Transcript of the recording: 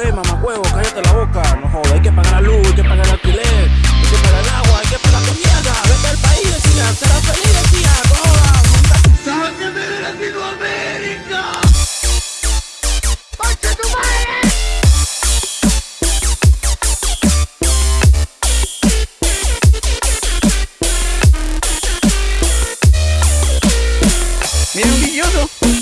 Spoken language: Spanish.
problema, macuevo, cállate la boca. No jodas, hay que pagar la luz, hay que pagar el alquiler, hay que pagar el agua, hay que pagar tu mierda. Vete al país, decía, será feliz, decía, joda. ¡Sáqueme Latinoamérica! Mira un guilloso.